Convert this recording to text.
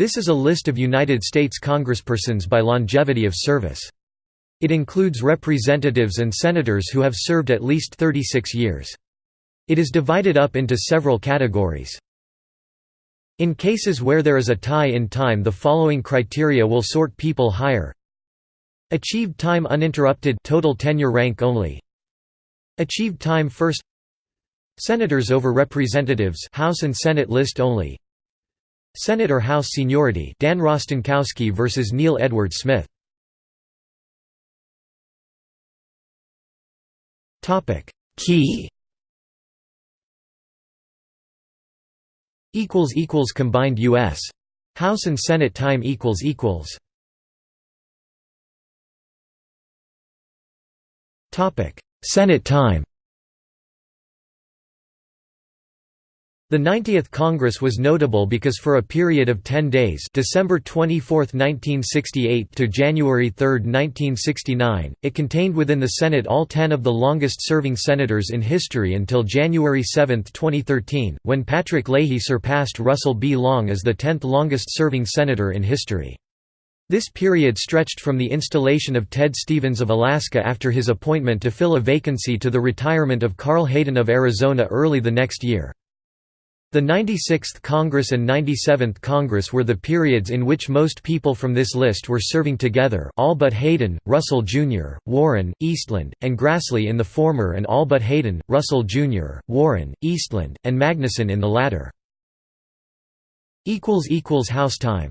This is a list of United States congresspersons by longevity of service. It includes representatives and senators who have served at least 36 years. It is divided up into several categories. In cases where there is a tie in time the following criteria will sort people higher Achieved time uninterrupted total tenure rank only Achieved time first Senators over Representatives House and Senate list only Senate or House seniority Dan Rostenkowski versus Neal Edward Smith. Topic. Key. Equals equals combined US House and Senate time equals equals. Topic. Senate time The 90th Congress was notable because for a period of 10 days December 24, 1968 to January 3, 1969, it contained within the Senate all ten of the longest-serving senators in history until January 7, 2013, when Patrick Leahy surpassed Russell B. Long as the tenth longest-serving senator in history. This period stretched from the installation of Ted Stevens of Alaska after his appointment to fill a vacancy to the retirement of Carl Hayden of Arizona early the next year. The 96th Congress and 97th Congress were the periods in which most people from this list were serving together all but Hayden, Russell Jr., Warren, Eastland, and Grassley in the former and all but Hayden, Russell Jr., Warren, Eastland, and Magnuson in the latter. House time